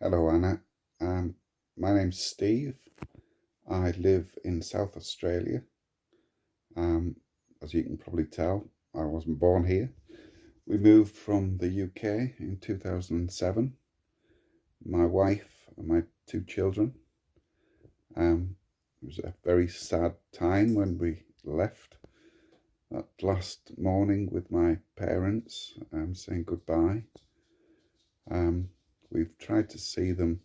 Hello Anna, um, my name's Steve. I live in South Australia. Um, as you can probably tell, I wasn't born here. We moved from the UK in 2007. My wife and my two children. Um, it was a very sad time when we left that last morning with my parents, um, saying goodbye. Um, We've tried to see them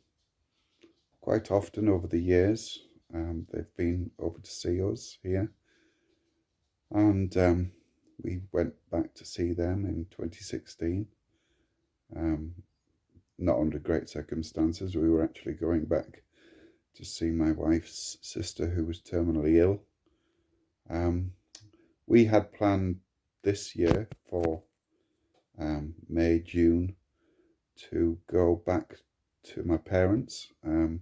quite often over the years. Um, they've been over to see us here. And um, we went back to see them in 2016. Um, not under great circumstances. We were actually going back to see my wife's sister who was terminally ill. Um, we had planned this year for um, May, June to go back to my parents um,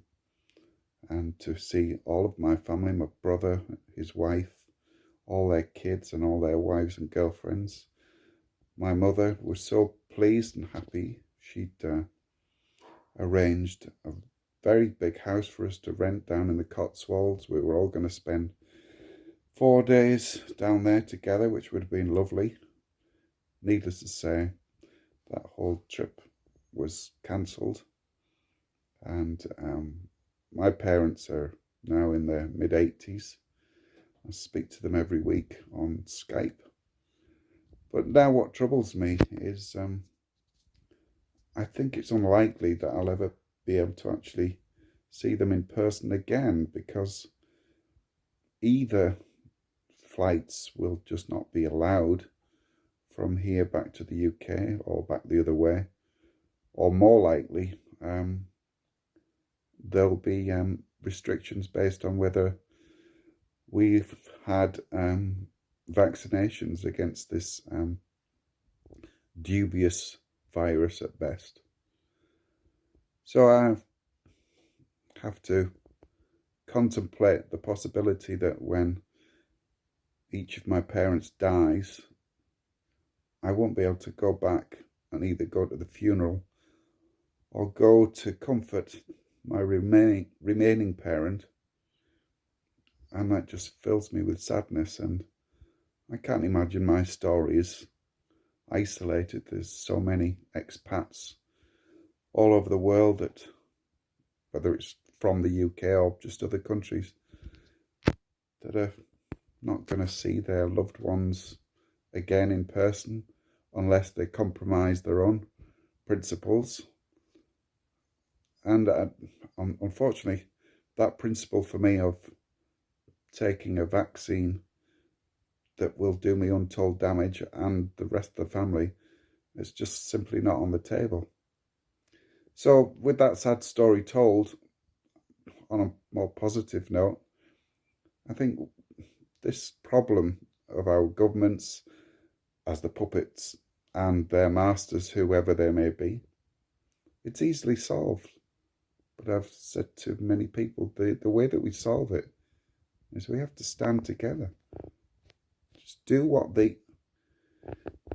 and to see all of my family, my brother, his wife, all their kids and all their wives and girlfriends. My mother was so pleased and happy. She'd uh, arranged a very big house for us to rent down in the Cotswolds. We were all going to spend four days down there together, which would have been lovely. Needless to say, that whole trip was cancelled. And um, my parents are now in their mid 80s I speak to them every week on Skype. But now what troubles me is um, I think it's unlikely that I'll ever be able to actually see them in person again because either flights will just not be allowed from here back to the UK or back the other way or more likely, um, there'll be um, restrictions based on whether we've had um, vaccinations against this um, dubious virus at best. So I have to contemplate the possibility that when each of my parents dies, I won't be able to go back and either go to the funeral or go to comfort my remaining, remaining parent and that just fills me with sadness and I can't imagine my story is isolated. There's so many expats all over the world that whether it's from the UK or just other countries that are not going to see their loved ones again in person unless they compromise their own principles and uh, unfortunately, that principle for me of taking a vaccine that will do me untold damage and the rest of the family is just simply not on the table. So with that sad story told, on a more positive note, I think this problem of our governments as the puppets and their masters, whoever they may be, it's easily solved. But I've said to many people, the, the way that we solve it is we have to stand together. Just do what the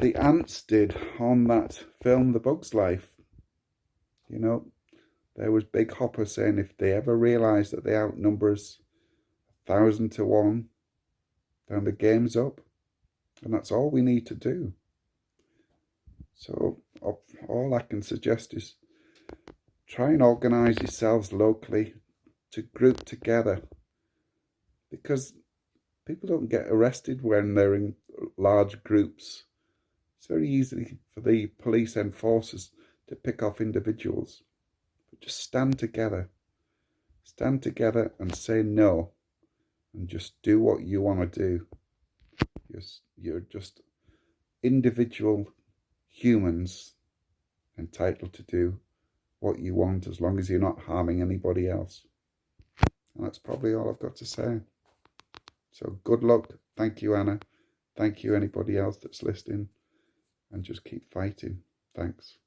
the ants did on that film, The Bug's Life. You know, there was Big Hopper saying if they ever realise that they outnumber us a thousand to one, then the game's up. And that's all we need to do. So all I can suggest is try and organise yourselves locally to group together because people don't get arrested when they're in large groups. It's very easy for the police enforcers to pick off individuals. But just stand together. Stand together and say no and just do what you want to do. You're, you're just individual humans entitled to do what you want as long as you're not harming anybody else. And that's probably all I've got to say. So good luck. Thank you, Anna. Thank you, anybody else that's listening. And just keep fighting. Thanks.